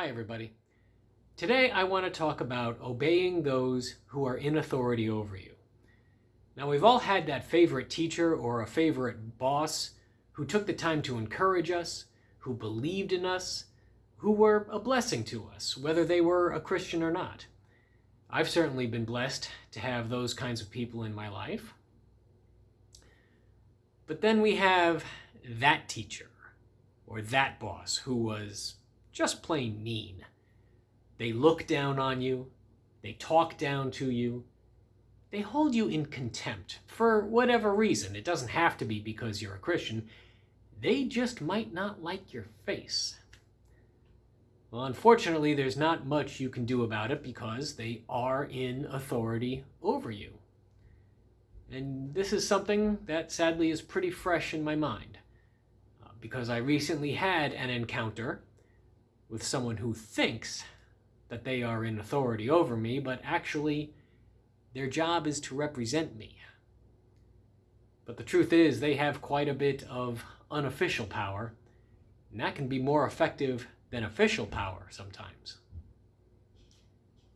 Hi, everybody. Today I want to talk about obeying those who are in authority over you. Now, we've all had that favorite teacher or a favorite boss who took the time to encourage us, who believed in us, who were a blessing to us, whether they were a Christian or not. I've certainly been blessed to have those kinds of people in my life. But then we have that teacher or that boss who was just plain mean. They look down on you, they talk down to you, they hold you in contempt for whatever reason. It doesn't have to be because you're a Christian. They just might not like your face. Well, unfortunately, there's not much you can do about it because they are in authority over you. And this is something that sadly is pretty fresh in my mind uh, because I recently had an encounter with someone who thinks that they are in authority over me, but actually their job is to represent me. But the truth is they have quite a bit of unofficial power, and that can be more effective than official power sometimes.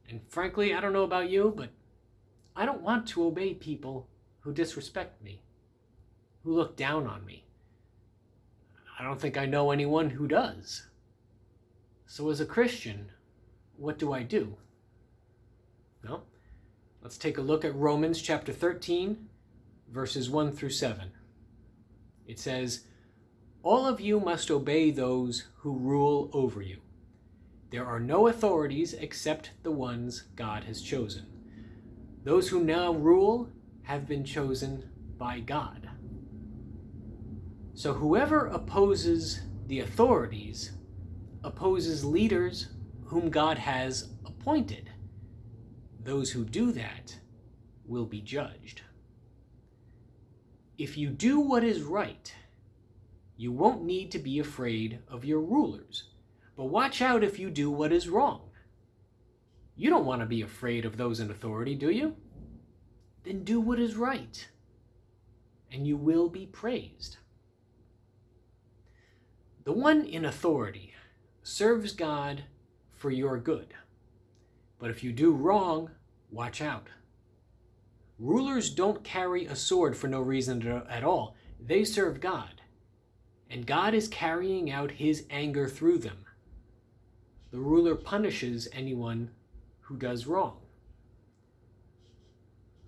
And frankly, I don't know about you, but I don't want to obey people who disrespect me, who look down on me. I don't think I know anyone who does. So as a Christian, what do I do? Well, let's take a look at Romans chapter 13, verses 1 through 7. It says, all of you must obey those who rule over you. There are no authorities except the ones God has chosen. Those who now rule have been chosen by God. So whoever opposes the authorities opposes leaders whom God has appointed. Those who do that will be judged. If you do what is right, you won't need to be afraid of your rulers. But watch out if you do what is wrong. You don't want to be afraid of those in authority, do you? Then do what is right, and you will be praised. The one in authority serves God for your good. But if you do wrong, watch out. Rulers don't carry a sword for no reason at all. They serve God and God is carrying out his anger through them. The ruler punishes anyone who does wrong.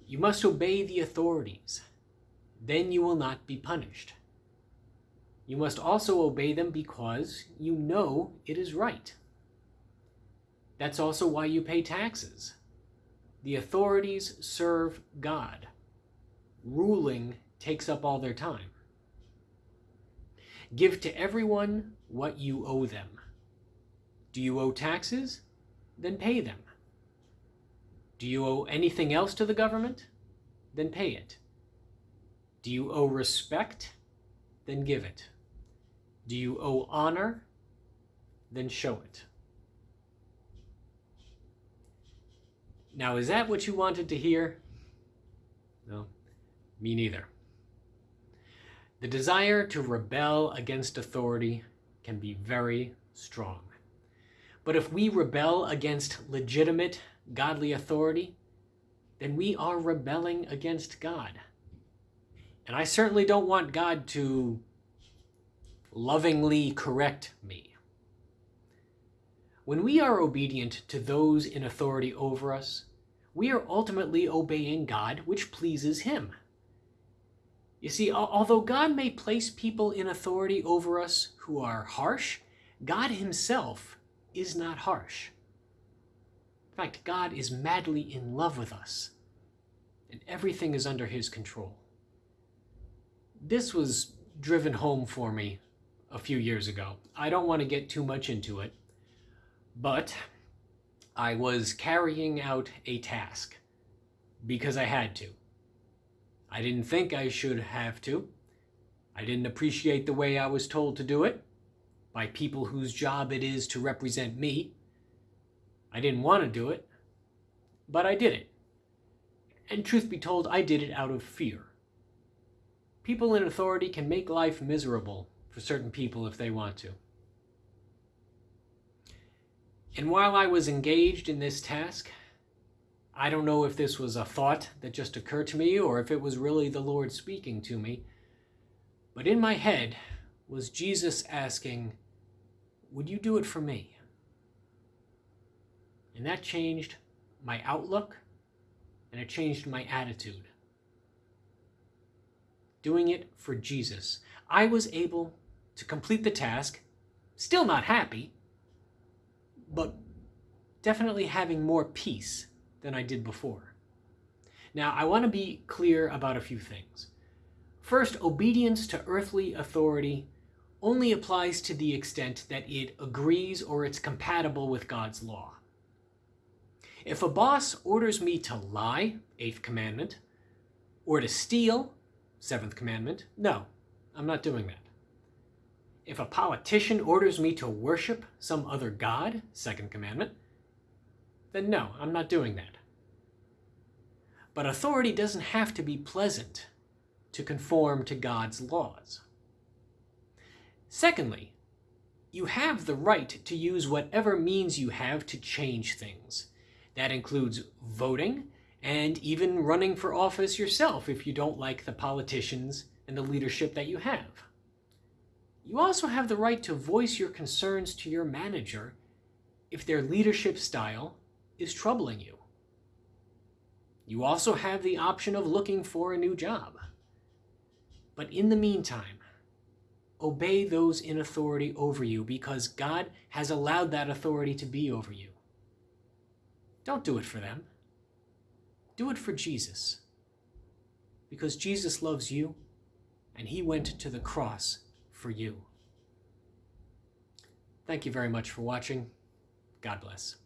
You must obey the authorities. Then you will not be punished. You must also obey them because you know it is right. That's also why you pay taxes. The authorities serve God. Ruling takes up all their time. Give to everyone what you owe them. Do you owe taxes? Then pay them. Do you owe anything else to the government? Then pay it. Do you owe respect? Then give it. Do you owe honor? Then show it. Now, is that what you wanted to hear? No, me neither. The desire to rebel against authority can be very strong. But if we rebel against legitimate, godly authority, then we are rebelling against God. And I certainly don't want God to lovingly correct me. When we are obedient to those in authority over us, we are ultimately obeying God, which pleases Him. You see, although God may place people in authority over us who are harsh, God himself is not harsh. In fact, God is madly in love with us, and everything is under his control. This was driven home for me a few years ago. I don't want to get too much into it, but I was carrying out a task because I had to. I didn't think I should have to. I didn't appreciate the way I was told to do it by people whose job it is to represent me. I didn't want to do it, but I did it. And truth be told, I did it out of fear. People in authority can make life miserable for certain people if they want to. And while I was engaged in this task, I don't know if this was a thought that just occurred to me or if it was really the Lord speaking to me, but in my head was Jesus asking, Would you do it for me? And that changed my outlook and it changed my attitude. Doing it for Jesus, I was able to complete the task, still not happy, but definitely having more peace than I did before. Now, I want to be clear about a few things. First, obedience to earthly authority only applies to the extent that it agrees or it's compatible with God's law. If a boss orders me to lie, eighth commandment, or to steal, seventh commandment, no, I'm not doing that. If a politician orders me to worship some other god, second commandment, then no, I'm not doing that. But authority doesn't have to be pleasant to conform to God's laws. Secondly, you have the right to use whatever means you have to change things. That includes voting and even running for office yourself if you don't like the politicians and the leadership that you have. You also have the right to voice your concerns to your manager if their leadership style is troubling you. You also have the option of looking for a new job. But in the meantime, obey those in authority over you because God has allowed that authority to be over you. Don't do it for them. Do it for Jesus. Because Jesus loves you and he went to the cross for you. Thank you very much for watching. God bless.